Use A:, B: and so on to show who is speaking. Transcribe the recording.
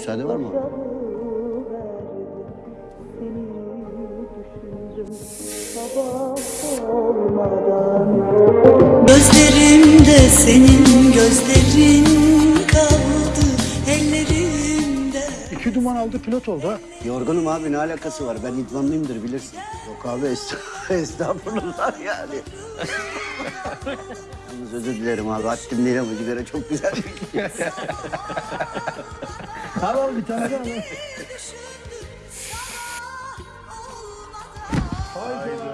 A: Müsaade var mı?
B: Gözlerimde senin gözlerin kaldı ellerimde
C: İki duman aldı pilot oldu ha.
A: Yorgunum abi ne alakası var? Ben idmanlıyımdır bilirsin. Yok abi est- estağfurullah yani. Yalnız özür dilerim abi. Haddim değil ama sigara çok güzel.
C: Al bir tane daha al. Hayda.